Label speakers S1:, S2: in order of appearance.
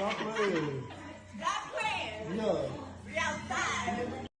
S1: Só foi.